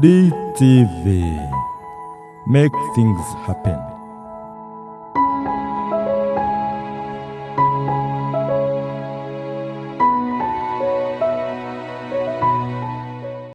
DTV. Make things happen.